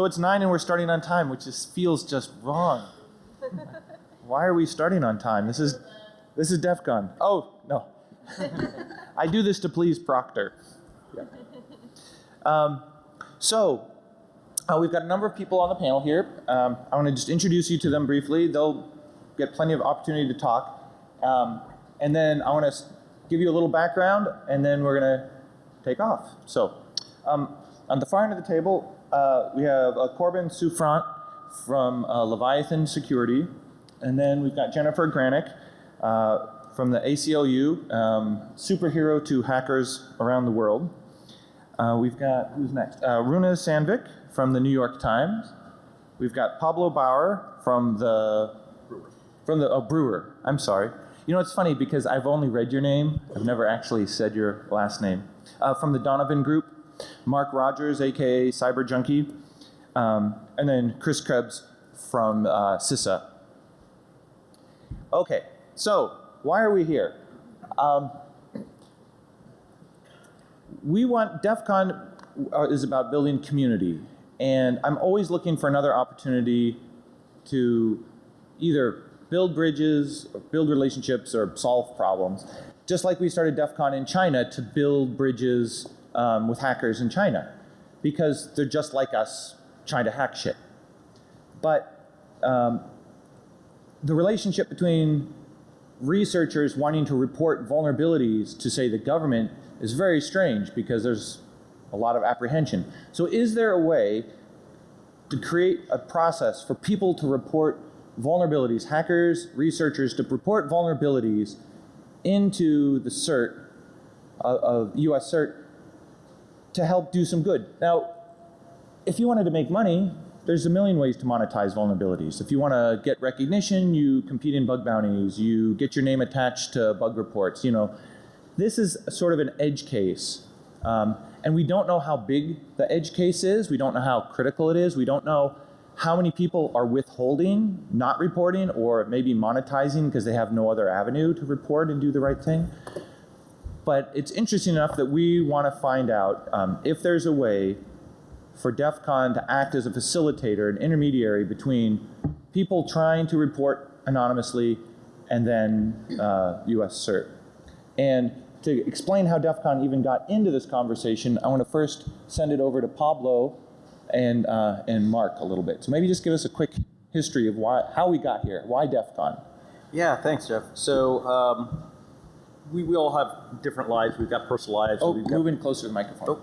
So it's nine and we're starting on time, which just feels just wrong. Why are we starting on time? This is this is DEF CON. Oh no, I do this to please Proctor. Yeah. Um, so uh, we've got a number of people on the panel here. Um, I want to just introduce you to them briefly. They'll get plenty of opportunity to talk, um, and then I want to give you a little background, and then we're going to take off. So um, on the far end of the table, uh, we have uh, Corbin Souffrant from uh, Leviathan Security. And then we've got Jennifer Granick uh, from the ACLU, um, superhero to hackers around the world. Uh, we've got, who's next? Uh, Runa Sandvik from the New York Times. We've got Pablo Bauer from the, from the, oh, Breuer, I'm sorry. You know, it's funny because I've only read your name. I've never actually said your last name. From the Donovan Group, Marc Rogers, AKA Cyber Junkie, um, and then Chris Krebs from uh, CISA. Okay, so why are we here? Um, we want DEF CON uh, is about building community, and I'm always looking for another opportunity to either build bridges, or build relationships, or solve problems. Just like we started DEF CON in China to build bridges um, with hackers in China because they're just like us trying to hack shit. But um, the relationship between researchers wanting to report vulnerabilities to say the government is very strange because there's a lot of apprehension. So is there a way to create a process for people to report vulnerabilities, hackers, researchers to report vulnerabilities into the CERT uh, of US CERT to help do some good. Now, if you wanted to make money, there's a million ways to monetize vulnerabilities. If you want to get recognition, you compete in bug bounties, you get your name attached to bug reports, you know. This is sort of an edge case. Um, and we don't know how big the edge case is. We don't know how critical it is. We don't know how many people are withholding, not reporting, or maybe monetizing because they have no other avenue to report and do the right thing but it's interesting enough that we want to find out um, if there's a way for DEF CON to act as a facilitator, an intermediary between people trying to report anonymously and then uh, US CERT. And to explain how DEF CON even got into this conversation, I want to first send it over to Pablo and, uh, and Mark a little bit. So maybe just give us a quick history of why, how we got here, why DEF CON? Yeah, thanks, Jeff. So um, we, we all have different lives. We've got personal lives. Oh, move got, in closer to the microphone. Oh.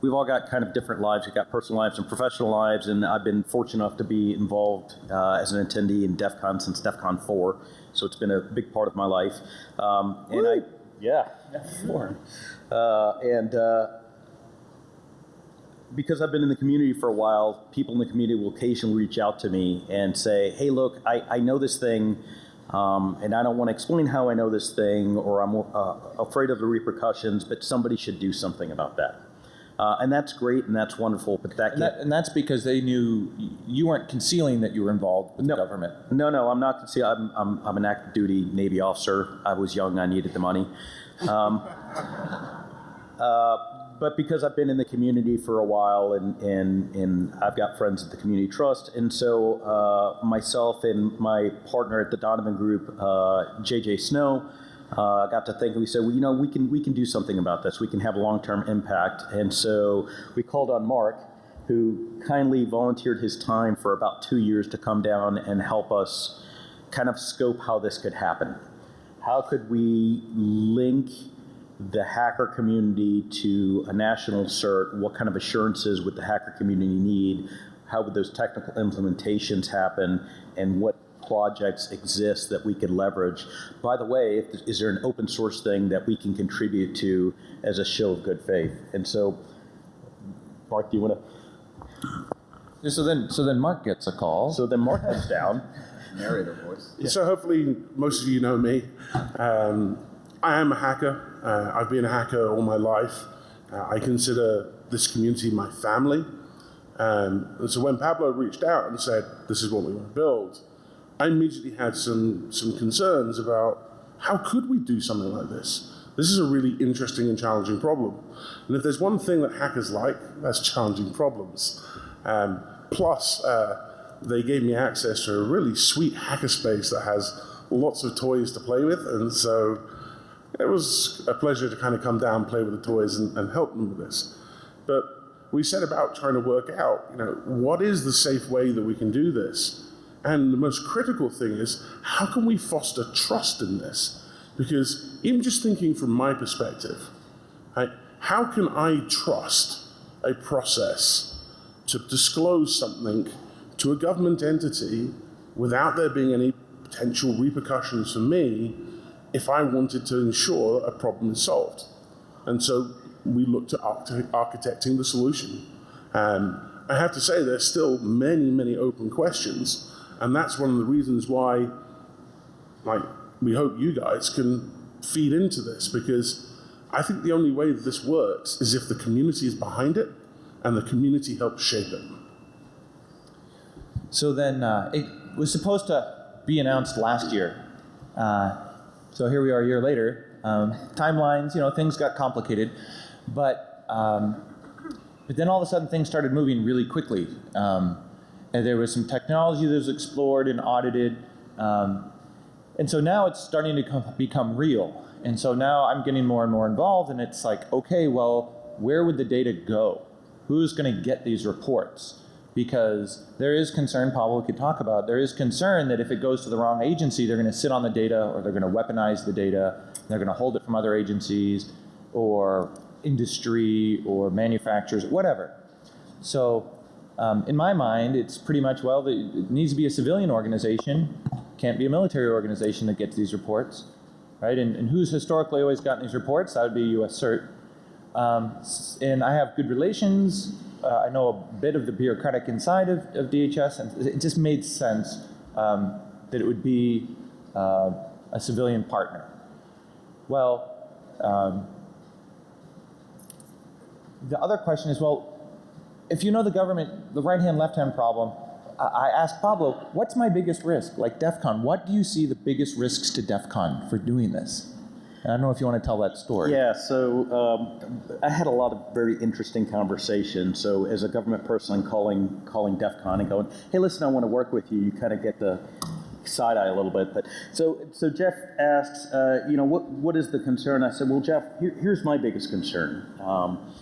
We've all got kind of different lives. We've got personal lives and professional lives, and I've been fortunate enough to be involved uh, as an attendee in DEF CON since DEF CON 4, so it's been a big part of my life. Um, and I, yeah, four. Uh, and uh, because I've been in the community for a while, people in the community will occasionally reach out to me and say, hey, look, I, I know this thing, um, and I don't want to explain how I know this thing, or I'm uh, afraid of the repercussions, but somebody should do something about that. Uh, and that's great and that's wonderful, but that, And, that, and that's because they knew you weren't concealing that you were involved with No. the government. No, no, I'm not. concealing. I'm, I'm, I'm an active duty Navy officer. I was young, I needed the money. Um, uh, but because I've been in the community for a while and, and, and I've got friends at the Community Trust, and so uh, myself and my partner at the Donovan Group, uh, JJ Snow, uh, got to thinking. We said, well, you know, we can we can do something about this. We can have a long-term impact, and so we called on Marc, who kindly volunteered his time for about two years to come down and help us kind of scope how this could happen. How could we link the hacker community to a national cert? What kind of assurances would the hacker community need? How would those technical implementations happen? And what projects exist that we could leverage? By the way, if, is there an open source thing that we can contribute to as a show of good faith? And so, Marc, do you want to? So then, so then Marc gets a call. So then Marc comes down. narrator voice. So hopefully most of you know me. Um, I am a hacker. Uh, I've been a hacker all my life. Uh, I consider this community my family. Um, and so when Pablo reached out and said, this is what we want to build, I immediately had some, some concerns about how could we do something like this? This is a really interesting and challenging problem. And if there's one thing that hackers like, that's challenging problems. Um, plus, uh, they gave me access to a really sweet hackerspace that has lots of toys to play with, and so it was a pleasure to kind of come down, play with the toys, and, and help them with this. But we set about trying to work out, you know, what is the safe way that we can do this? And the most critical thing is, how can we foster trust in this? Because even just thinking from my perspective, right, how can I trust a process to disclose something to a government entity without there being any potential repercussions for me if I wanted to ensure a problem is solved? And so we looked at architecting the solution. Um, I have to say, there's still many, many open questions, and that's one of the reasons why, like, we hope you guys can feed into this because I think the only way that this works is if the community is behind it and the community helps shape it. So then uh, it was supposed to be announced last year. Uh, so here we are a year later. Um, timelines, you know, things got complicated, but um, but then all of a sudden things started moving really quickly. Um, and there was some technology that was explored and audited, um, and so now it's starting to become real. And so now I'm getting more and more involved, and it's like, okay, well, where would the data go? Who's going to get these reports? Because there is concern, Pablo could talk about, there is concern that if it goes to the wrong agency, they're going to sit on the data or they're going to weaponize the data, they're going to hold it from other agencies or industry or manufacturers, whatever. So um, in my mind, it's pretty much, well, the, it needs to be a civilian organization, can't be a military organization that gets these reports, right? And, and who's historically always gotten these reports? That would be US CERT. Um, and I have good relations. Uh, I know a bit of the bureaucratic inside of, of DHS, and it just made sense um, that it would be uh, a civilian partner. Well, um, the other question is, well, if you know the government, the right-hand, left-hand problem, I, I asked Pablo, what's my biggest risk? Like DEF CON, what do you see the biggest risks to DEF CON for doing this? And I don't know if you want to tell that story. Yeah, so um, I had a lot of very interesting conversations. So as a government person, calling calling DEF CON and going, hey, listen, I want to work with you. You kind of get the side eye a little bit. But so so Jeff asks, uh, you know, what what is the concern? I said, well, Jeff, here, here's my biggest concern. Um,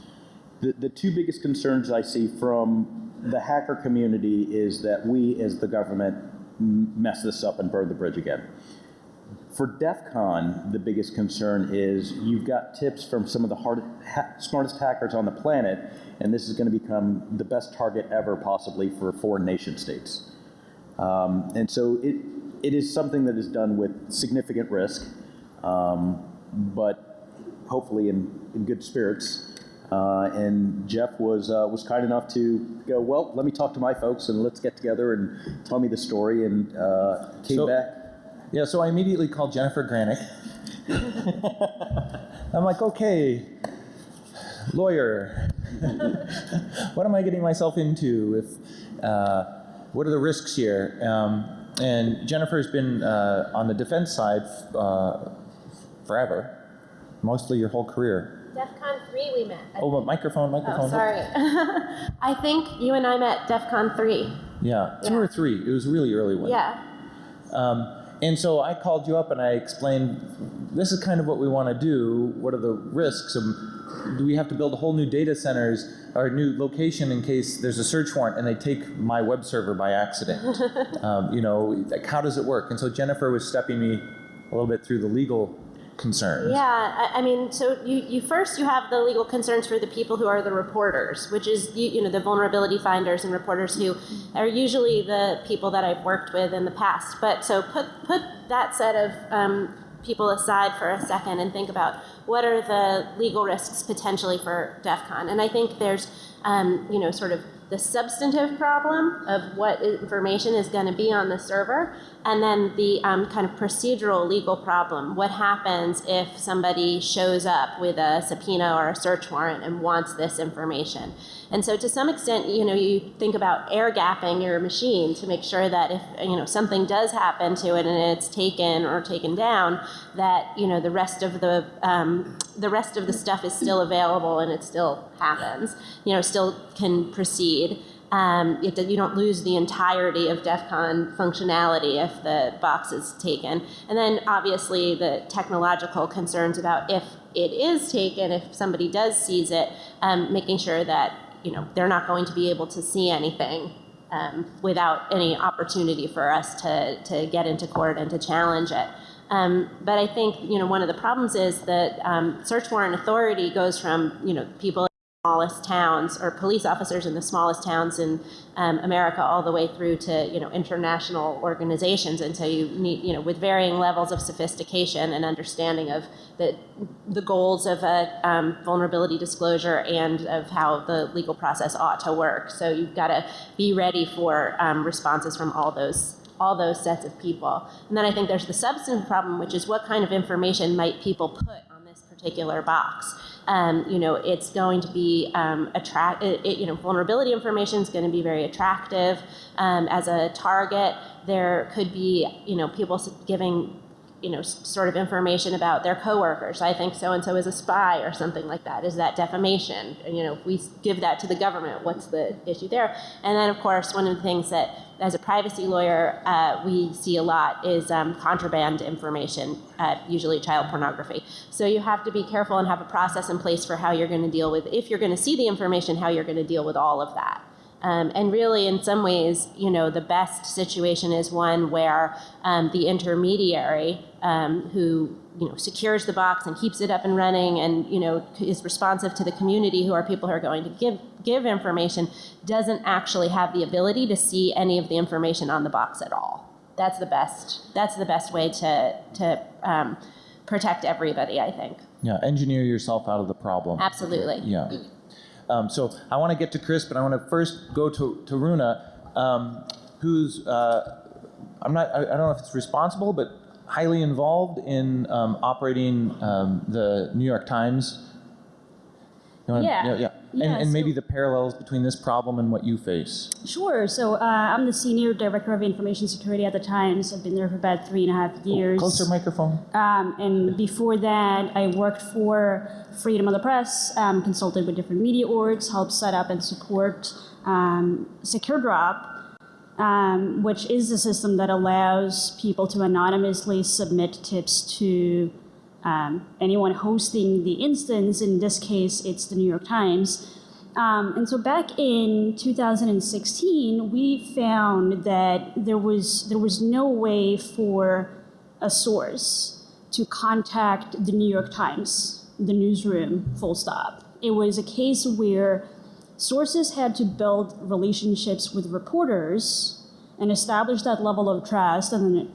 the, the two biggest concerns I see from the hacker community is that we, as the government, mess this up and burn the bridge again. For DEF CON, the biggest concern is you've got tips from some of the hard, ha- smartest hackers on the planet, and this is going to become the best target ever, possibly for foreign nation states. Um, and so it, it is something that is done with significant risk, um, but hopefully in, in good spirits. Uh, and Jeff was uh, was kind enough to go. Well, let me talk to my folks and let's get together and tell me the story. And uh, came So- back. Yeah, so I immediately called Jennifer Granick. I'm like, okay, lawyer, what am I getting myself into? If uh, what are the risks here? Um, and Jennifer's been uh, on the defense side uh, forever, mostly your whole career. DEF CON 3 we met. I Oh, but think. microphone, microphone. Oh, sorry. I think you and I met DEF CON 3. Yeah, two Yeah. or three. It was a really early one. Yeah. Um, and so I called you up and I explained, this is kind of what we want to do. What are the risks? Um, do we have to build a whole new data centers or new location in case there's a search warrant and they take my web server by accident? um, you know, like how does it work? And so Jennifer was stepping me a little bit through the legal concerns. Yeah, I, I mean, so you, you first you have the legal concerns for the people who are the reporters, which is you, you know the vulnerability finders and reporters who are usually the people that I've worked with in the past. But so put put that set of um, people aside for a second and think about what are the legal risks potentially for DEF CON. And I think there's um, you know sort of the substantive problem of what information is going to be on the server, and then the um, kind of procedural legal problem. What happens if somebody shows up with a subpoena or a search warrant and wants this information? And so, to some extent, you know, you think about air gapping your machine to make sure that if you know something does happen to it and it's taken or taken down, that you know the rest of the um, the rest of the stuff is still available and it's still happens. You know, still can proceed. um, it, you don't lose the entirety of DEF CON functionality if the box is taken. And then obviously the technological concerns about if it is taken, if somebody does seize it, um, making sure that you know they're not going to be able to see anything um, without any opportunity for us to, to get into court and to challenge it. Um, but I think you know one of the problems is that um, search warrant authority goes from you know people smallest towns or police officers in the smallest towns in um, America all the way through to you know international organizations, and so you need you know with varying levels of sophistication and understanding of the the goals of a um, vulnerability disclosure and of how the legal process ought to work. So you've got to be ready for um, responses from all those all those sets of people. And then I think there's the substance problem, which is what kind of information might people put on this particular box. Um, you know, it's going to be um, attract. It, it, you know, vulnerability information is going to be very attractive um, as a target. There could be, you know, people giving you know, sort of information about their coworkers. I think so and so is a spy or something like that. Is that defamation? And, you know, if we give that to the government, what's the issue there? And then, of course, one of the things that, as a privacy lawyer, uh, we see a lot is um, contraband information, uh, usually child pornography. So you have to be careful and have a process in place for how you're going to deal with, if you're going to see the information, how you're going to deal with all of that. Um, and really, in some ways, you know, the best situation is one where um, the intermediary um, who, you know, secures the box and keeps it up and running and, you know, is responsive to the community who are people who are going to give, give information doesn't actually have the ability to see any of the information on the box at all. That's the best, that's the best way to, to um, protect everybody, I think. Yeah, engineer yourself out of the problem. Absolutely. Yeah. Um, so I want to get to Chris, but I want to first go to, to Runa, um, who's, uh, I'm not, I, I don't know if it's responsible, but highly involved in um, operating um, the New York Times. You wanna- Yeah. Yeah. Yeah, And, and maybe the parallels between this problem and what you face. Sure. So uh, I'm the senior director of information security at the Times. I've been there for about three and a half years. Closer microphone. Um, and before that, I worked for Freedom of the Press, um, consulted with different media orgs, helped set up and support um, Secure Drop, um, which is a system that allows people to anonymously submit tips to um, anyone hosting the instance. In this case, it's the New York Times. Um, and so back in 2016, we found that there was there was no way for a source to contact the New York Times, the newsroom, full stop. It was a case where sources had to build relationships with reporters and establish that level of trust and then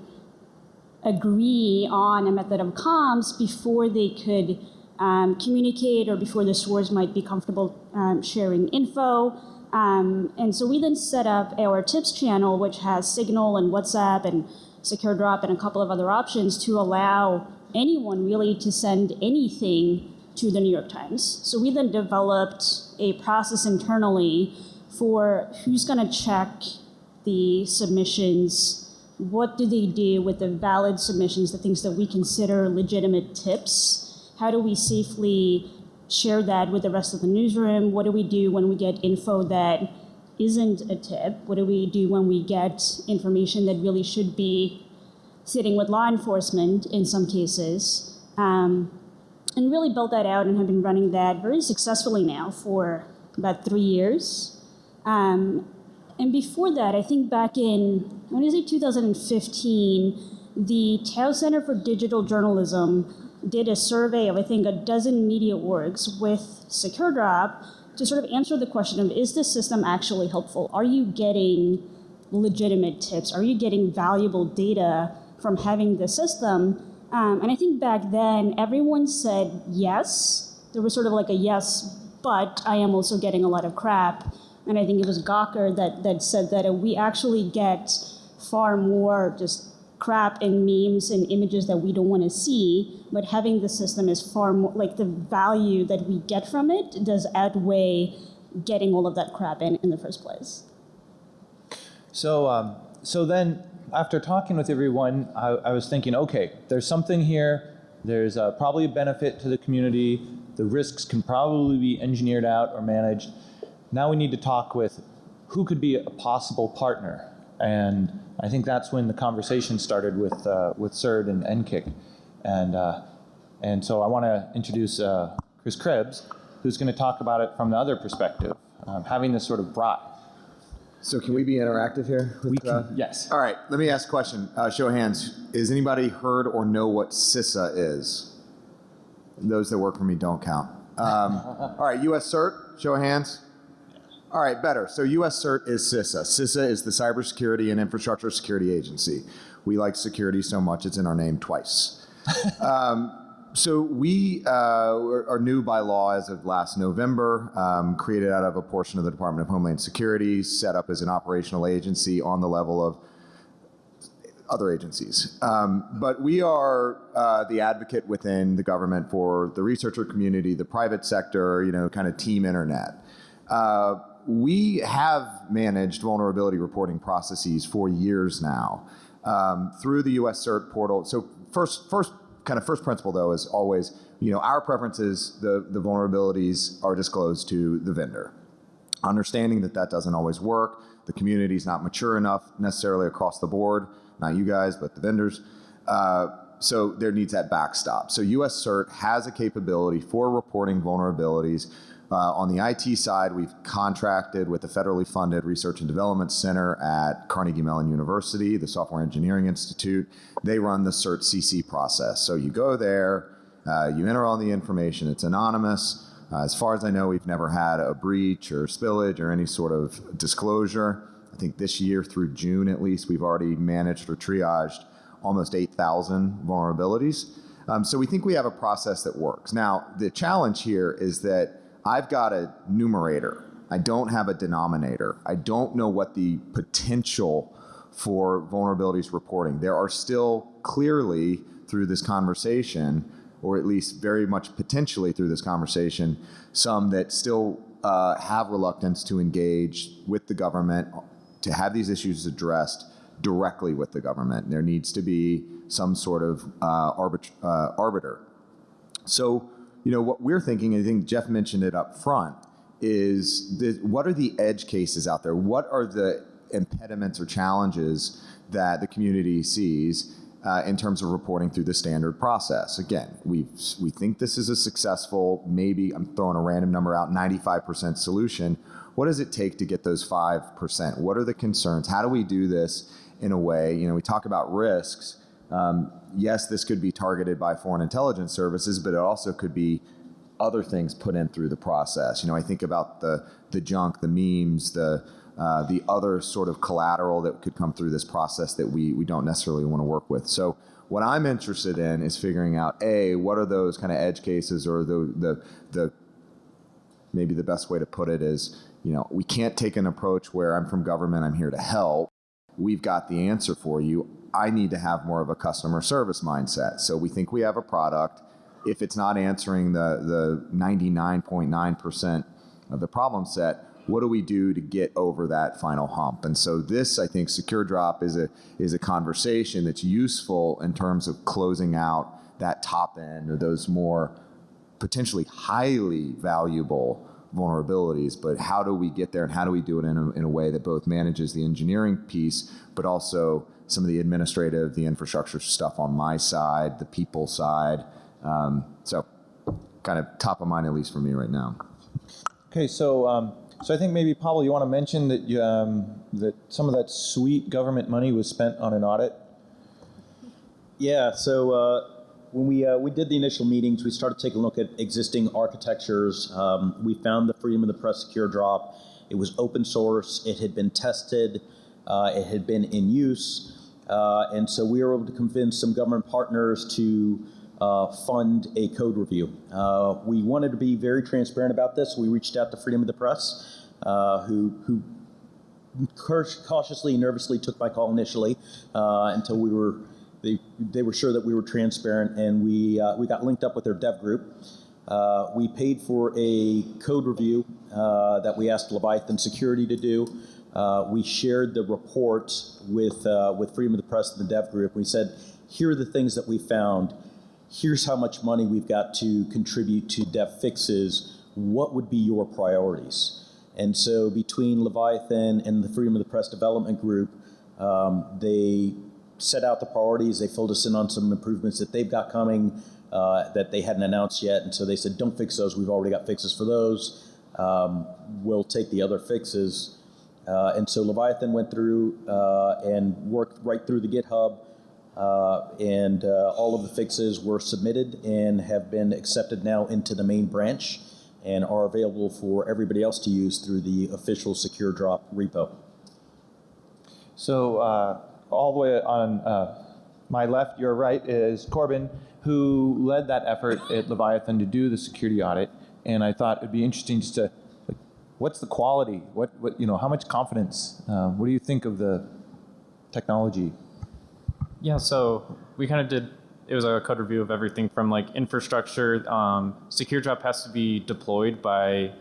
agree on a method of comms before they could um, communicate or before the source might be comfortable um, sharing info. Um, and so we then set up our tips channel, which has Signal and WhatsApp and Secure Drop and a couple of other options to allow anyone really to send anything to the New York Times. So we then developed a process internally for who's going to check the submissions what do they do with the valid submissions, the things that we consider legitimate tips? How do we safely share that with the rest of the newsroom? What do we do when we get info that isn't a tip? What do we do when we get information that really should be sitting with law enforcement in some cases? Um, and really built that out and have been running that very successfully now for about three years. Um, and before that, I think back in, when is it, 2015, the Tow Center for Digital Journalism did a survey of, I think, a dozen media orgs with SecureDrop to sort of answer the question of, is this system actually helpful? Are you getting legitimate tips? Are you getting valuable data from having the system? Um, and I think back then, everyone said yes. There was sort of like a yes, but I am also getting a lot of crap. And I think it was Gawker that, that said that we actually get far more just crap and memes and images that we don't want to see, but having the system is far more, like the value that we get from it does outweigh getting all of that crap in in the first place. So, um, so then after talking with everyone, I, I was thinking, okay, there's something here. There's uh, probably a benefit to the community. The risks can probably be engineered out or managed. Now we need to talk with who could be a possible partner. And I think that's when the conversation started with, uh, with CERT and NCCIC. And, uh, and so I want to introduce uh, Chris Krebs, who's going to talk about it from the other perspective, um, having this sort of brought. So can we be interactive here? with, We uh, yes. All right, let me ask a question. Uh, show of hands. Is anybody heard or know what CISA is? Those that work for me don't count. Um, all right, US CERT, show of hands. All right, better. So US CERT is CISA. CISA is the Cybersecurity and Infrastructure Security Agency. We like security so much it's in our name twice. Um, so we uh, are new by law as of last November, um, created out of a portion of the Department of Homeland Security, set up as an operational agency on the level of other agencies. Um, but we are uh, the advocate within the government for the researcher community, the private sector, you know, kind of team internet. Uh, we have managed vulnerability reporting processes for years now um, through the US CERT portal. So first, first kind of first principle though is always, you know, our preference is the, the vulnerabilities are disclosed to the vendor understanding that that doesn't always work. The community's not mature enough necessarily across the board, not you guys, but the vendors. Uh, so there needs that backstop. So US CERT has a capability for reporting vulnerabilities. Uh, on the IT side, we've contracted with the federally funded Research and Development Center at Carnegie Mellon University, the Software Engineering Institute. They run the CERT CC process. So you go there, uh, you enter all the information, it's anonymous. Uh, as far as I know, we've never had a breach or spillage or any sort of disclosure. I think this year through June at least, we've already managed or triaged almost 8,000 vulnerabilities. Um, so we think we have a process that works. Now, the challenge here is that I've got a numerator. I don't have a denominator. I don't know what the potential for vulnerabilities reporting. There are still clearly through this conversation or at least very much potentially through this conversation, some that still uh, have reluctance to engage with the government to have these issues addressed directly with the government. There needs to be some sort of uh, arbit- uh, arbiter. So, you know, what we're thinking, and I think Jeff mentioned it up front, is the, what are the edge cases out there? What are the impediments or challenges that the community sees uh, in terms of reporting through the standard process. Again, we we think this is a successful, maybe I'm throwing a random number out, 95% solution. What does it take to get those 5%? What are the concerns? How do we do this in a way? You know, we talk about risks. Um, yes, this could be targeted by foreign intelligence services, but it also could be other things put in through the process. You know, I think about the the junk, the memes, the uh, the other sort of collateral that could come through this process that we, we don't necessarily want to work with. So what I'm interested in is figuring out, A, what are those kind of edge cases or the, the, the maybe the best way to put it is, you know, we can't take an approach where I'm from government, I'm here to help. We've got the answer for you. I need to have more of a customer service mindset. So we think we have a product. If it's not answering the, the 99.9% of the problem set, what do we do to get over that final hump? And so this, I think, Secure Drop is a is a conversation that's useful in terms of closing out that top end or those more potentially highly valuable vulnerabilities. But how do we get there, and how do we do it in a, in a way that both manages the engineering piece, but also some of the administrative, the infrastructure stuff on my side, the people side. Um, so, kind of top of mind at least for me right now. Okay, so um, so I think maybe Pablo, you want to mention that you, um, that some of that sweet government money was spent on an audit. Yeah, so uh, when we, uh, we did the initial meetings, we started taking a look at existing architectures. Um, we found the Freedom of the Press Secure Drop. It was open source, it had been tested, uh, it had been in use. Uh, and so we were able to convince some government partners to uh, fund a code review. Uh, we wanted to be very transparent about this. We reached out to Freedom of the Press, uh, who, who cautiously, nervously took my call initially until we were they, they were sure that we were transparent, and we uh, we got linked up with their dev group. Uh, we paid for a code review uh, that we asked Leviathan Security to do. Uh, we shared the report with uh, with Freedom of the Press and the dev group. We said, here are the things that we found. Here's how much money we've got to contribute to dev fixes. What would be your priorities? And so between Leviathan and the Freedom of the Press Development Group, um, they set out the priorities. They filled us in on some improvements that they've got coming uh, that they hadn't announced yet. And so they said, don't fix those. We've already got fixes for those. Um, we'll take the other fixes. Uh, and so Leviathan went through uh, and worked right through the GitHub. Uh, and uh, all of the fixes were submitted and have been accepted now into the main branch and are available for everybody else to use through the official Secure Drop repo. So uh, all the way on uh, my left, your right, is Corbin, who led that effort at Leviathan to do the security audit. And I thought it'd be interesting just to, what's the quality? What, what you know, how much confidence? Uh, what do you think of the technology? Yeah, so we kind of did, it was a code review of everything from like infrastructure. Um, Secure Drop has to be deployed by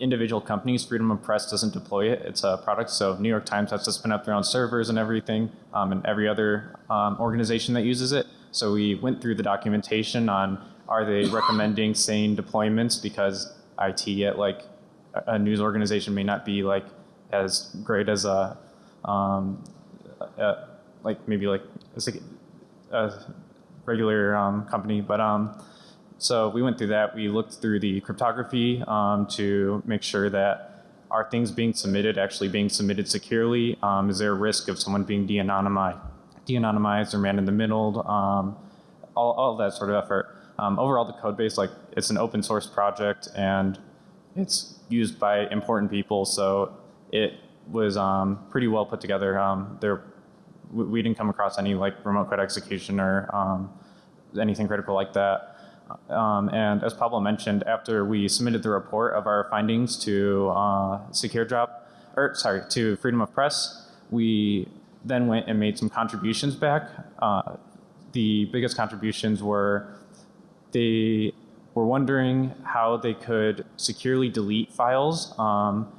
individual companies. Freedom of Press doesn't deploy it. It's a product. So New York Times has to spin up their own servers and everything, um, and every other um, organization that uses it. So we went through the documentation on are they recommending sane deployments because IT at like a- news organization may not be like as great as a, um, a like maybe like a, a regular um, company, but um, so we went through that. We looked through the cryptography um, to make sure that are things being submitted actually being submitted securely? Um, is there a risk of someone being de-anonymized, de-anonymized or man in the middle? Um, all, all that sort of effort. Um, overall, the code base, like it's an open source project and it's used by important people, so it was um, pretty well put together. Um, there, we, we didn't come across any like remote code execution or anything critical like that. Um, and as Pablo mentioned, after we submitted the report of our findings to uh, Secure or sorry, to Freedom of Press, we then went and made some contributions back. Uh, the biggest contributions were they were wondering how they could securely delete files um,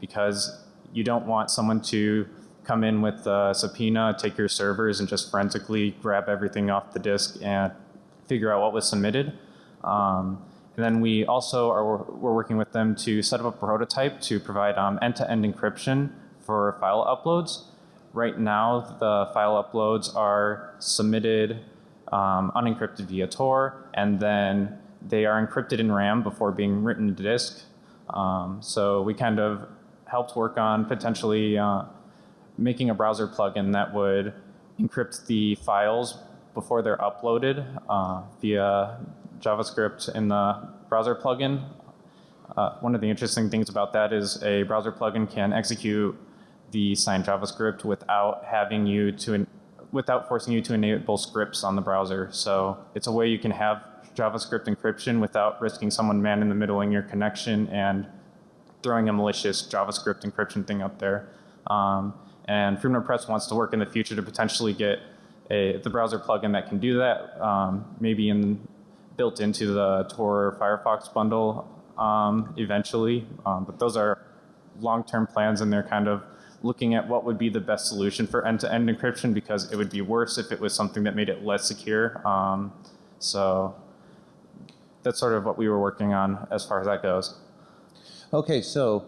because you don't want someone to come in with a subpoena, take your servers, and just forensically grab everything off the disk and figure out what was submitted. Um, and then we also are we're working with them to set up a prototype to provide um, end-to-end encryption for file uploads. Right now, the file uploads are submitted um, unencrypted via Tor, and then they are encrypted in RAM before being written to disk. Um, so we kind of helped work on potentially uh, making a browser plugin that would encrypt the files before they're uploaded uh, via JavaScript in the browser plugin. Uh, one of the interesting things about that is a browser plugin can execute the signed JavaScript without having you to without forcing you to enable scripts on the browser. So it's a way you can have JavaScript encryption without risking someone man in the middle in your connection and throwing a malicious JavaScript encryption thing up there. Um, and Freedom Press wants to work in the future to potentially get a, the browser plugin that can do that, um, maybe in, built into the Tor Firefox bundle um, eventually. Um, but those are long-term plans and they're kind of looking at what would be the best solution for end-to-end encryption because it would be worse if it was something that made it less secure. Um, so that's sort of what we were working on as far as that goes. Okay, so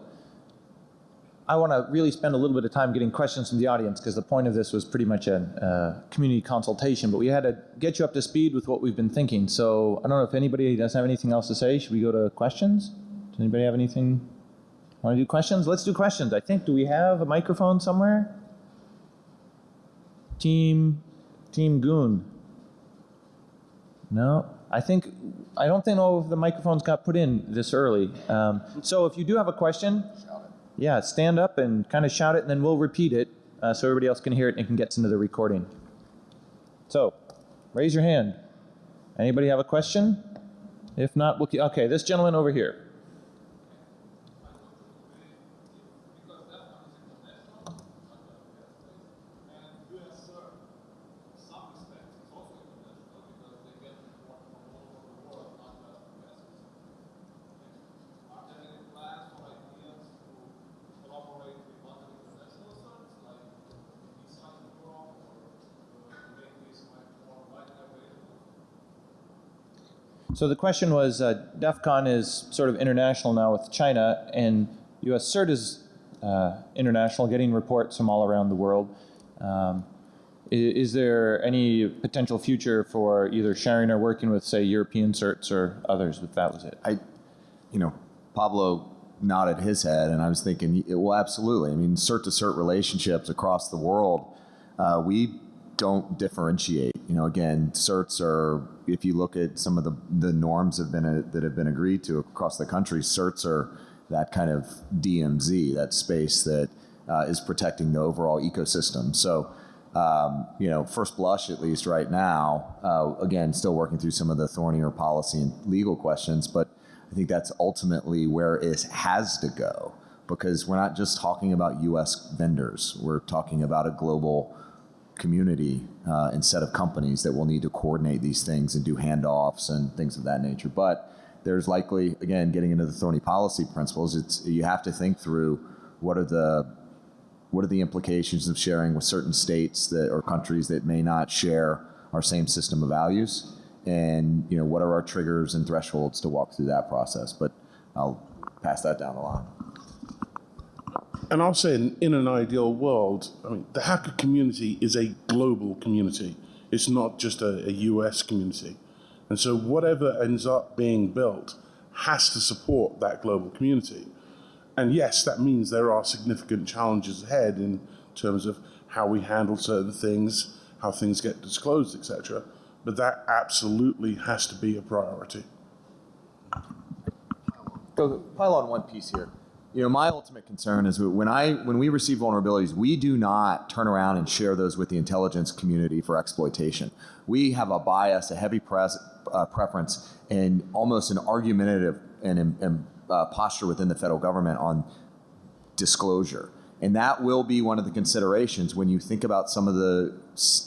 I want to really spend a little bit of time getting questions from the audience because the point of this was pretty much a uh, community consultation, but we had to get you up to speed with what we've been thinking. So I don't know if anybody does have anything else to say. Should we go to questions? Does anybody have anything? Want to do questions? Let's do questions. I think, do we have a microphone somewhere? Team, Team Goon. No, I think, I don't think all of the microphones got put in this early. Um, so if you do have a question, yeah, stand up and kind of shout it, and then we'll repeat it uh, so everybody else can hear it and can get into the recording. So, raise your hand. Anybody have a question? If not, we'll keep, okay, this gentleman over here. So the question was, uh, DEF CON is sort of international now with China, and U.S. CERT is uh, international, getting reports from all around the world. Um, i- is there any potential future for either sharing or working with, say, European certs or others, if that was it? I, you know, Pablo nodded his head, and I was thinking, well, absolutely. I mean, cert to cert relationships across the world, uh, we don't differentiate. You know, again, certs are. If you look at some of the the norms have been uh that have been agreed to across the country, certs are that kind of DMZ, that space that uh, is protecting the overall ecosystem. So. Um, you know, first blush, at least right now, uh, again, still working through some of the thornier policy and legal questions, but I think that's ultimately where it has to go because we're not just talking about U.S. vendors. We're talking about a global community uh, and set of companies that will need to coordinate these things and do handoffs and things of that nature. But there's likely, again, getting into the thorny policy principles, it's you have to think through what are the what are the implications of sharing with certain states that or countries that may not share our same system of values? And you know what are our triggers and thresholds to walk through that process? But i'll pass that down the line And I'll say, in, in an ideal world, I mean, the hacker community is a global community. It's not just a, a US community. And so whatever ends up being built has to support that global community. And yes, that means there are significant challenges ahead in terms of how we handle certain things, how things get disclosed, etc. But that absolutely has to be a priority. go pile on one piece here. You know, my ultimate concern is when I when we receive vulnerabilities, we do not turn around and share those with the intelligence community for exploitation. We have a bias, a heavy pres, uh, preference, and almost an argumentative and, and uh, posture within the federal government on disclosure. And that will be one of the considerations when you think about some of the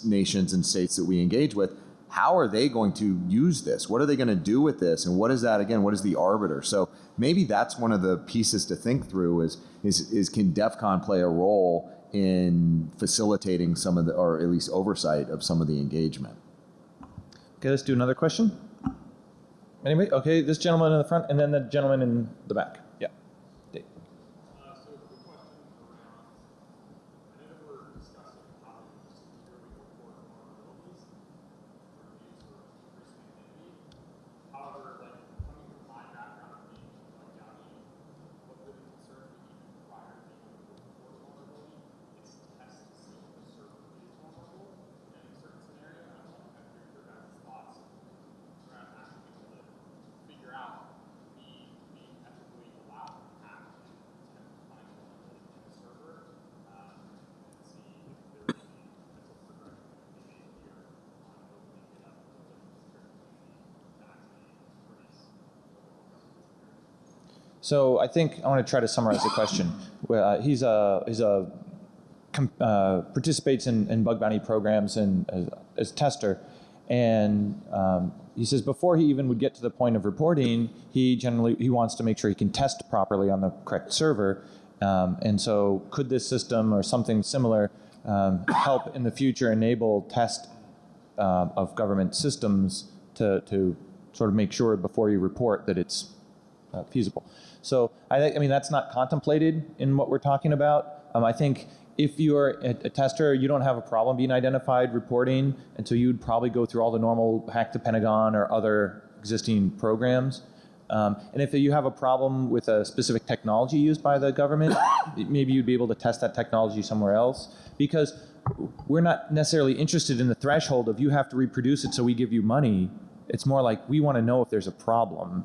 nations and states that we engage with. How are they going to use this? What are they going to do with this? And what is that again? What is the arbiter? So maybe that's one of the pieces to think through is is, is can DEF CON play a role in facilitating some of the or at least oversight of some of the engagement? Okay, let's do another question. Anybody? Okay, this gentleman in the front, and then the gentleman in the back. Yeah. Dave. So I think I want to try to summarize the question. Uh, he's a he's a uh, participates in, in bug bounty programs and as, as tester, and um, he says before he even would get to the point of reporting, he generally he wants to make sure he can test properly on the correct server. Um, and so, could this system or something similar um, help in the future enable test uh, of government systems to, to sort of make sure before you report that it's uh, feasible. So I think, I mean, that's not contemplated in what we're talking about. Um, I think if you're a, a tester, you don't have a problem being identified reporting, and so you'd probably go through all the normal hack the Pentagon or other existing programs. Um, and if you have a problem with a specific technology used by the government, maybe you'd be able to test that technology somewhere else. Because we're not necessarily interested in the threshold of you have to reproduce it so we give you money. It's more like we want to know if there's a problem.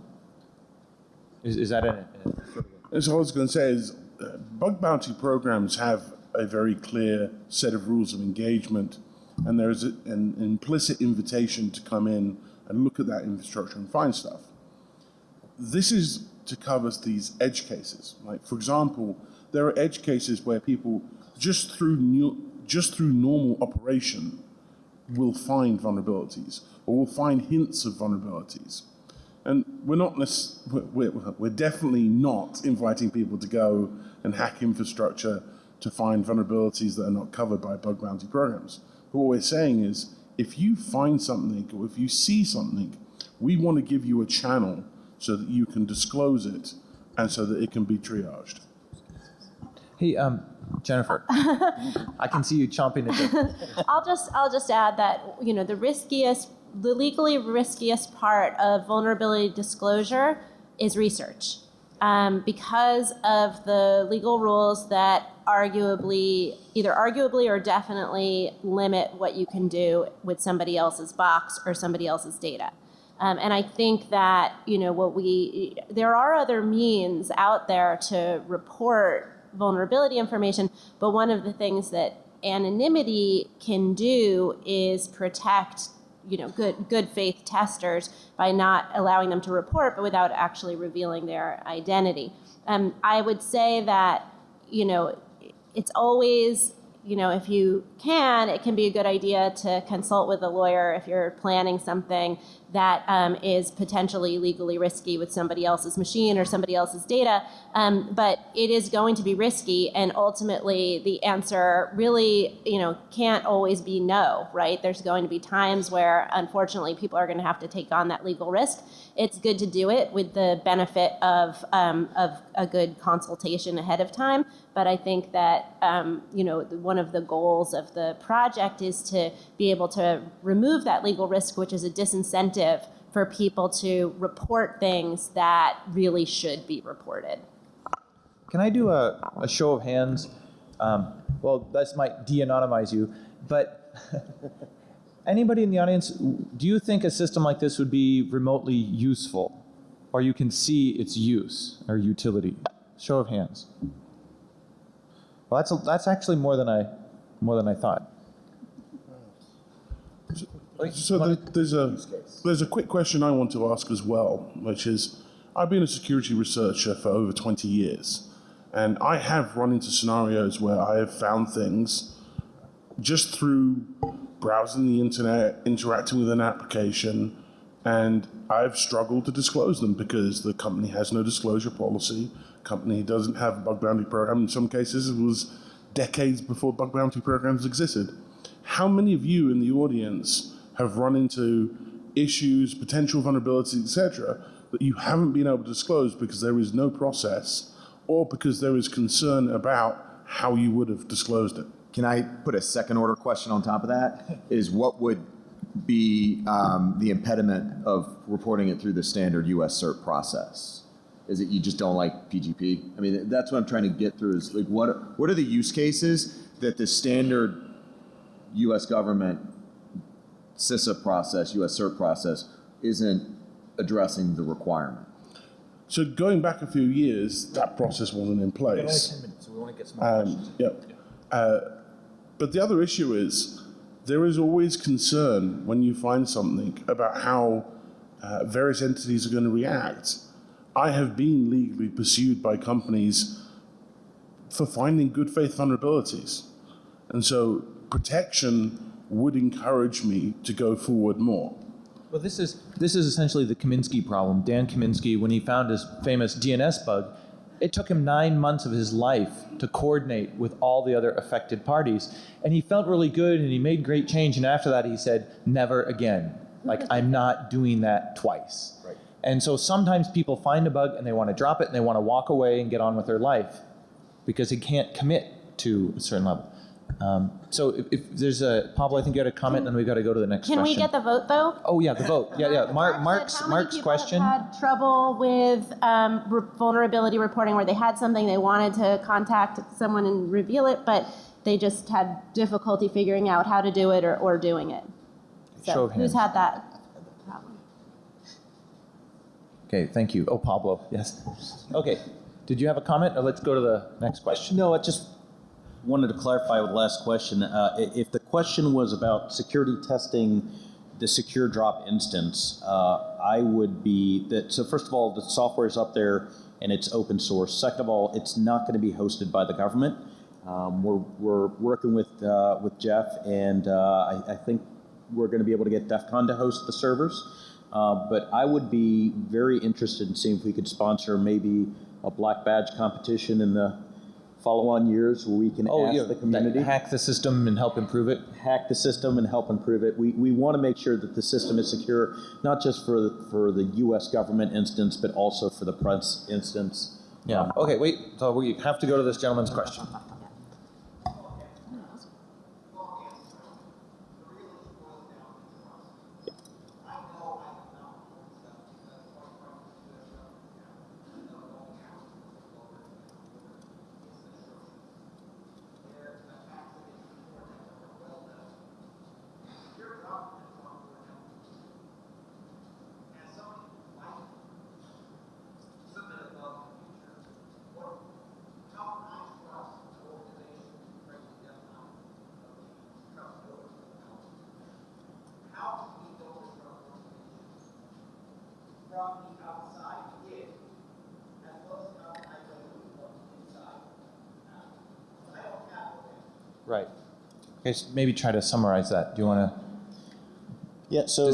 Is, is that a, a what I was going to say is uh, bug bounty programs have a very clear set of rules of engagement, and there's a, an implicit invitation to come in and look at that infrastructure and find stuff. This is to cover these edge cases. Like, for example, there are edge cases where people just through new, just through normal operation will find vulnerabilities or will find hints of vulnerabilities. And we're not—we're we're, we're definitely not inviting people to go and hack infrastructure to find vulnerabilities that are not covered by bug bounty programs. But what we're saying is, if you find something or if you see something, we want to give you a channel so that you can disclose it and so that it can be triaged. Hey, um, Jennifer, I can see you chomping at the. I'll just I'll just add that you know the riskiest, the legally riskiest part of vulnerability disclosure is research, um, because of the legal rules that arguably, either arguably or definitely limit what you can do with somebody else's box or somebody else's data. Um, and I think that you know what we there are other means out there to report vulnerability information, but one of the things that anonymity can do is protect you know good good faith testers by not allowing them to report, but without actually revealing their identity. Um, I would say that you know it's always you know, if you can, it can be a good idea to consult with a lawyer if you're planning something that um, is potentially legally risky with somebody else's machine or somebody else's data. Um, but it is going to be risky, and ultimately, the answer really, you know, can't always be no, right? There's going to be times where, unfortunately, people are going to have to take on that legal risk. It's good to do it with the benefit of um, of a good consultation ahead of time. But I think that um, you know one of the goals of the project is to be able to remove that legal risk, which is a disincentive for people to report things that really should be reported. Can I do a, a show of hands? Um, well, this might de-anonymize you, but anybody in the audience, do you think a system like this would be remotely useful? Or you can see its use or utility? Show of hands. Well, that's, a, that's actually more than I, more than I thought. So there, there's a there's a quick question I want to ask as well, which is, I've been a security researcher for over 20 years, and I have run into scenarios where I have found things just through browsing the internet, interacting with an application, and I've struggled to disclose them because the company has no disclosure policy. Company doesn't have a bug bounty program. In some cases, it was decades before bug bounty programs existed. How many of you in the audience have run into issues, potential vulnerabilities, etc., that you haven't been able to disclose because there is no process or because there is concern about how you would have disclosed it? Can I put a second order question on top of that? Is what would be um, the impediment of reporting it through the standard US CERT process? Is it you just don't like PGP? I mean, that's what I'm trying to get through is like, what, what are the use cases that the standard US government CISA process, US CERT process, isn't addressing the requirement? So going back a few years, that process wasn't in place. minutes, so we want to get some Um, yep. Uh, but the other issue is there is always concern when you find something about how uh, various entities are going to react. I have been legally pursued by companies for finding good faith vulnerabilities. And so protection would encourage me to go forward more. Well, this is this is essentially the Kaminsky problem. Dan Kaminsky, when he found his famous DNS bug, it took him nine months of his life to coordinate with all the other affected parties, and he felt really good and he made great change. And after that, he said, "Never again. Like I'm not doing that twice." Right. And so sometimes people find a bug and they want to drop it and they want to walk away and get on with their life because they can't commit to a certain level. Um, so if, if there's a Pablo, I think you had a comment, then we've got to go to the next Can question. we get the vote though? Oh yeah, the vote. Yeah, yeah. Mark, Mark's How many Mark's people question. Had trouble with um, re- vulnerability reporting, where they had something they wanted to contact someone and reveal it, but they just had difficulty figuring out how to do it or, or doing it. So Show of who's had that problem? Okay, thank you. Oh, Pablo, yes. Okay, did you have a comment, or let's go to the next question? No, I just wanted to clarify with the last question. Uh, If the question was about security testing the SecureDrop instance, uh, I would be, that, so first of all, the software is up there and it's open source. Second of all, it's not going to be hosted by the government. Um, We're, we're working with, uh, with Jeff and uh, I, I think we're going to be able to get DEF CON to host the servers. Uh, But I would be very interested in seeing if we could sponsor maybe a black badge competition in the follow-on years where we can Oh, ask yeah, the community, hack the system and help improve it. hack the system and help improve it. We, we want to make sure that the system is secure, not just for the, for the U.S. government instance, but also for the press instance. Yeah, um, okay, wait, so we have to go to this gentleman's question. from the outside in, as well as how I go from the inside out. I don't have it. Right. Okay, maybe try to summarize that. Do you want to, Yeah, so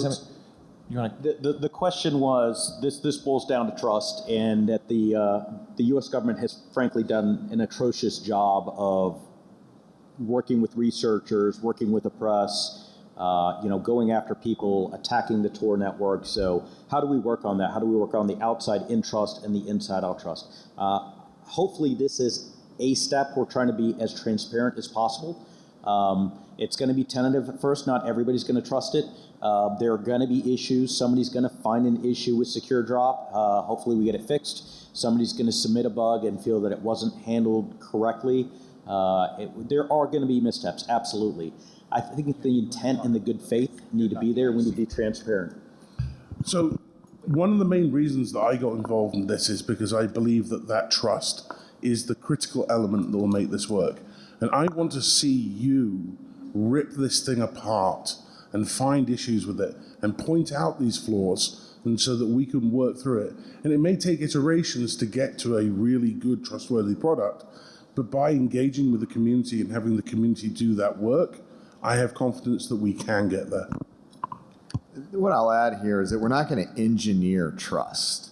you want to, the, the, the question was, this, this boils down to trust and that the, uh, the US government has frankly done an atrocious job of working with researchers, working with the press, uh, you know, going after people, attacking the Tor network. So how do we work on that? How do we work on the outside in trust and the inside out trust? Uh, hopefully this is a step. We're trying to be as transparent as possible. Um, it's going to be tentative at first. Not everybody's going to trust it. Uh, there are going to be issues. Somebody's going to find an issue with SecureDrop. Uh, hopefully we get it fixed. Somebody's going to submit a bug and feel that it wasn't handled correctly. Uh, it, there are going to be missteps, absolutely. I think the intent and the good faith need to be there. We need to be transparent. So, one of the main reasons that I got involved in this is because I believe that that trust is the critical element that will make this work. And I want to see you rip this thing apart and find issues with it and point out these flaws and so that we can work through it. And it may take iterations to get to a really good, trustworthy product, but by engaging with the community and having the community do that work, I have confidence that we can get there. What I'll add here is that we're not going to engineer trust.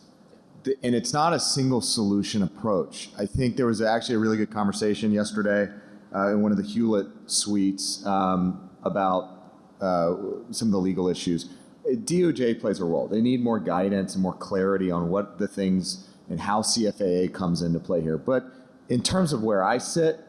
And it's not a single solution approach. I think there was actually a really good conversation yesterday uh, in one of the Hewlett suites um, about uh, some of the legal issues. DOJ plays a role. They need more guidance and more clarity on what the things and how CFAA comes into play here. But in terms of where I sit,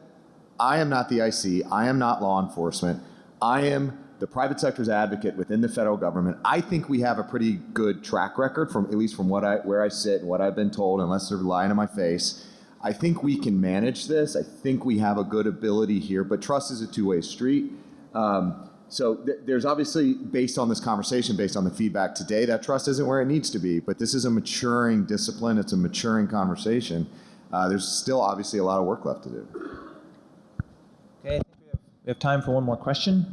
I am not the IC. I am not law enforcement. I am the private sector's advocate within the federal government. I think we have a pretty good track record from at least from what I where I sit and what I've been told, unless they're lying to my face. I think we can manage this. I think we have a good ability here, but trust is a two-way street. Um, so th- there's obviously, based on this conversation, based on the feedback today, that trust isn't where it needs to be. But this is a maturing discipline. It's a maturing conversation. Uh, there's still obviously a lot of work left to do. okay, I think we have, we have time for one more question.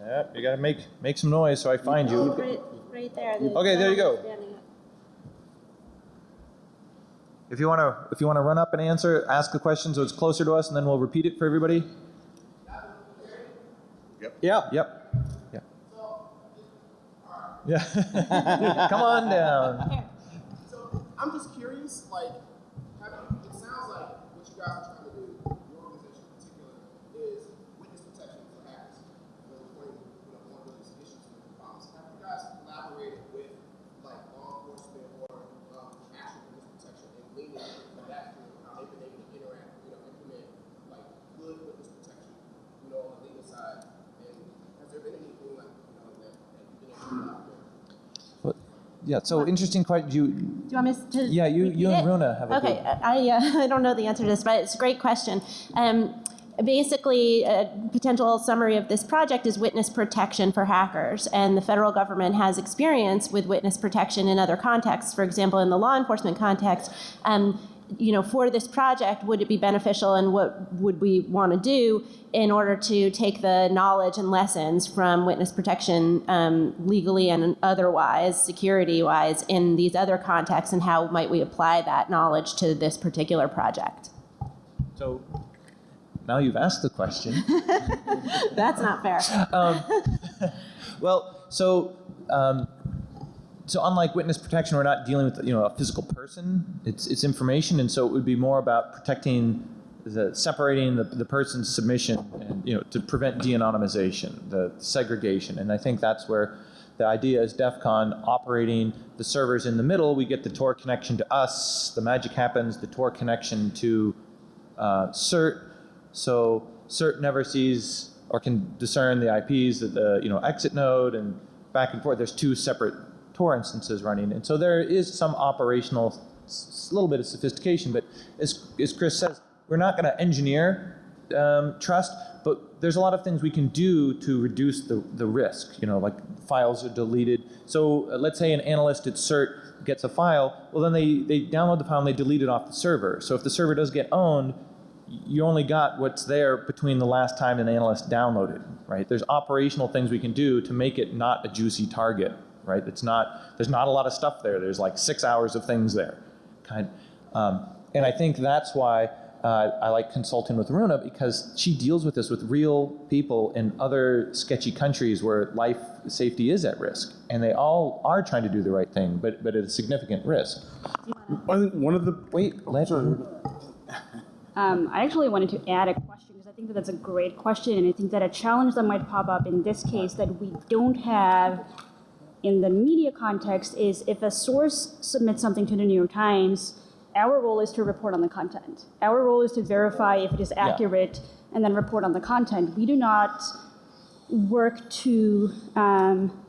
Yep, you got to make, make some noise so I find you. Right, right there. Okay, there you go. gentleman standing up. If you want to, if you want to run up and answer, ask the question so it's closer to us, and then we'll repeat it for everybody. Yep. Yeah. Yep. Yeah. Yeah. Come on down. So I'm just curious, like, having, it sounds like what you guys are trying to do, your organization in particular, is witness protection for hackers. You know, reporting, you know, vulnerabilities, issues, and problems. Have you guys collaborated with, like, law enforcement or um, actual witness protection and leaning on that field, how they've been able to interact, you know, implement, like, good witness protection, you know, on the legal side? And has there been anything like, you know, that, that you've been able to collaborate? Yeah. So interesting question. You. Do you want me to? Yeah, you- you and? Runa have a Okay, I, uh, I don't know the answer to this, but it's a great question. Um, basically, a potential summary of this project is witness protection for hackers. And the federal government has experience with witness protection in other contexts. For example, in the law enforcement context, um, you know, for this project, would it be beneficial and what would we want to do in order to take the knowledge and lessons from witness protection um, legally and otherwise, security wise, in these other contexts, and how might we apply that knowledge to this particular project? So now you've asked the question. That's not fair. Well, so um, so unlike witness protection, we're not dealing with you know a physical person. It's it's information, and so it would be more about protecting the separating the, the person's submission and you know to prevent de-anonymization, the segregation, and I think that's where The idea is DEF CON operating the servers in the middle. We get the Tor connection to us. The magic happens. The Tor connection to uh, CERT. So CERT never sees or can discern the IPs at the you know exit node and back and forth. There's two separate Tor instances running, and so there is some operational, s- little bit of sophistication. But as as Chris says, we're not going to engineer um, trust, but there's a lot of things we can do to reduce the, the risk. You know, like files are deleted. So uh, let's say an analyst at CERT gets a file, well then they, they download the file and they delete it off the server. So if the server does get owned, you only got what's there between the last time an analyst downloaded, right? There's operational things we can do to make it not a juicy target, right? It's not, there's not a lot of stuff there. There's like six hours of things there, kind. Um, and I think that's why uh, I like consulting with Runa because she deals with this with real people in other sketchy countries where life safety is at risk, and they all are trying to do the right thing, but but at a significant risk. I think one of the Wait, let Um, I actually wanted to add a question because I think that that's a great question, and I think that a challenge that might pop up in this case that we don't have in the media context is if a source submits something to the New York Times, our role is to report on the content. Our role is to verify if it is accurate and then report on the content. We do not work to um,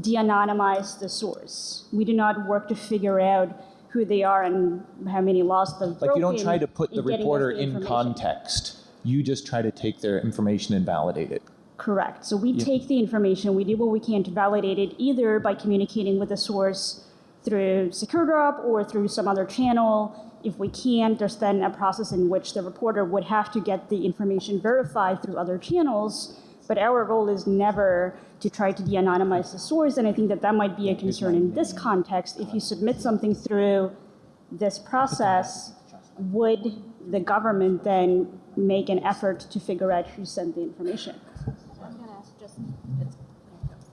de-anonymize the source. We do not work to figure out who they are and how many laws they've like you don't try to put the in getting us reporter the in context. You just try to take their information and validate it. Correct. So we take the information, we do what we can to validate it, either by communicating with the source through SecureDrop or through some other channel. If we can't, there's then a process in which the reporter would have to get the information verified through other channels. But our role is never to try to de-anonymize the source, and I think that that might be a concern in this context. If you submit something through this process, would the government then make an effort to figure out who sent the information?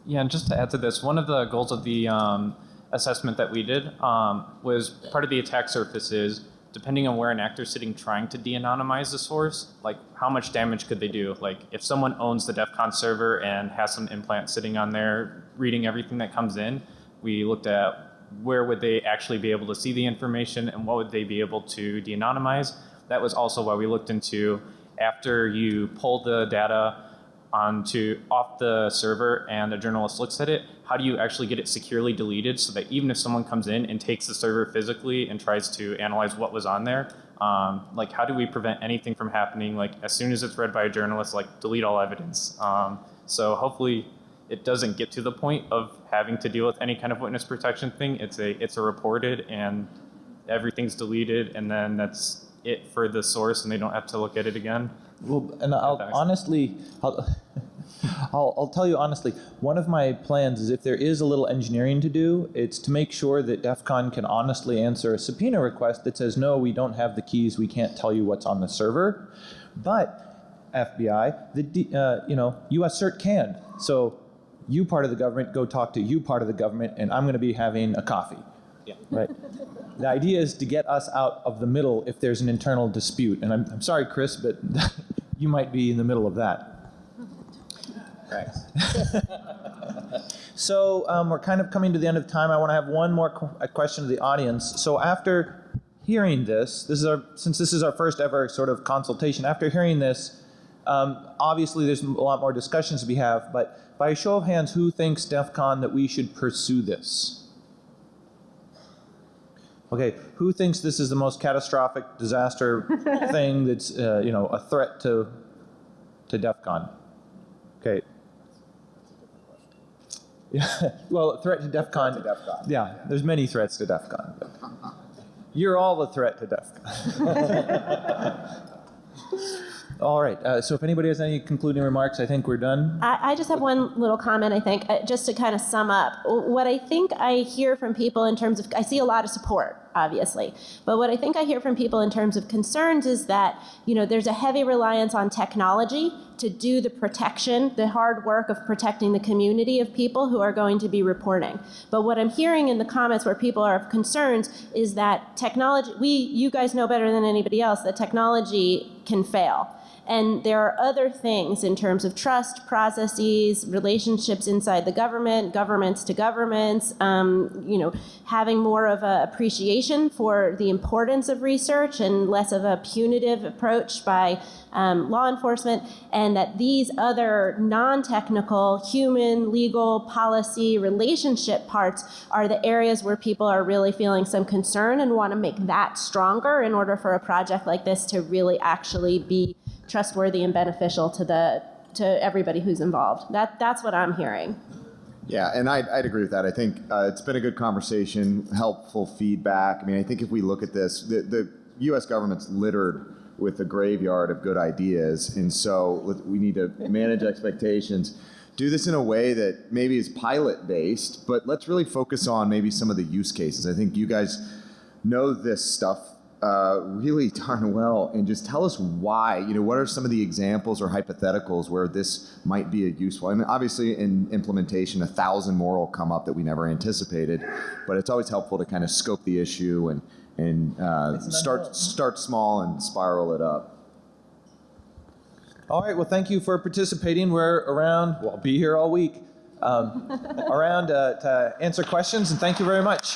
Yeah, and just to add to this, one of the goals of the um, assessment that we did um, was part of the attack surface is depending on where an actor's sitting trying to de-anonymize the source, like how much damage could they do? Like if someone owns the DEF CON server and has some implant sitting on there reading everything that comes in, we looked at where would they actually be able to see the information and what would they be able to de-anonymize. That was also why we looked into after you pull the data onto off the server and a journalist looks at it, how do you actually get it securely deleted so that even if someone comes in and takes the server physically and tries to analyze what was on there, um, like how do we prevent anything from happening? Like as soon as it's read by a journalist, like delete all evidence. Um, so hopefully it doesn't get to the point of having to deal with any kind of witness protection thing. It's a it's a reported and everything's deleted and then that's it for the source and they don't have to look at it again. Well, and I'll Thanks. honestly, I'll, I'll, I'll tell you honestly, one of my plans is if there is a little engineering to do, it's to make sure that DEF CON can honestly answer a subpoena request that says, no, we don't have the keys, we can't tell you what's on the server. But FBI, the, D- uh, you know, US CERT can. So you part of the government, go talk to you part of the government, and I'm going to be having a coffee. Yeah. Right. The idea is to get us out of the middle if there's an internal dispute. And I'm, I'm sorry, Chris, but you might be in the middle of that. So um, we're kind of coming to the end of time. I want to have one more qu- a question to the audience. So after hearing this, this is our since this is our first ever sort of consultation. After hearing this, um, obviously there's a lot more discussions to be have. But by a show of hands, who thinks DEF CON that we should pursue this? Okay, who thinks this is the most catastrophic disaster thing that's uh, you know a threat to to DEF CON? Okay. Yeah, well, a threat to DEF CON. to DEF CON. Yeah, there's many threats to DEF CON. but You're all a threat to DEF CON. all right, uh, so if anybody has any concluding remarks, I think we're done. I, I just have one little comment, I think, uh, just to kind of sum up. What I think I hear from people in terms of, I see a lot of support, obviously, but what I think I hear from people in terms of concerns is that, you know, there's a heavy reliance on technology to do the protection, the hard work of protecting the community of people who are going to be reporting. But what I'm hearing in the comments where people are of concerns is that technology, we, you guys know better than anybody else that technology can fail. And there are other things in terms of trust, processes, relationships inside the government, governments to governments, um, you know, having more of an appreciation for the importance of research and less of a punitive approach by um, law enforcement, and that these other non-technical, human, legal, policy, relationship parts are the areas where people are really feeling some concern and want to make that stronger in order for a project like this to really actually be trustworthy and beneficial to the to everybody who's involved. That that's what I'm hearing. Yeah, and I'd, I'd agree with that. I think uh, it's been a good conversation, helpful feedback. I mean, I think if we look at this, the, the U.S. government's littered with a graveyard of good ideas, and so we need to manage expectations. Do this in a way that maybe is pilot based, but let's really focus on maybe some of the use cases. I think you guys know this stuff uh, really darn well, and just tell us why. You know, what are some of the examples or hypotheticals where this might be a useful? I mean, obviously, in implementation, a thousand more will come up that we never anticipated. But it's always helpful to kind of scope the issue and and uh, start start small and spiral it up. All right, well, thank you for participating. We're around, well, I'll be here all week, um, around uh, to answer questions, and thank you very much.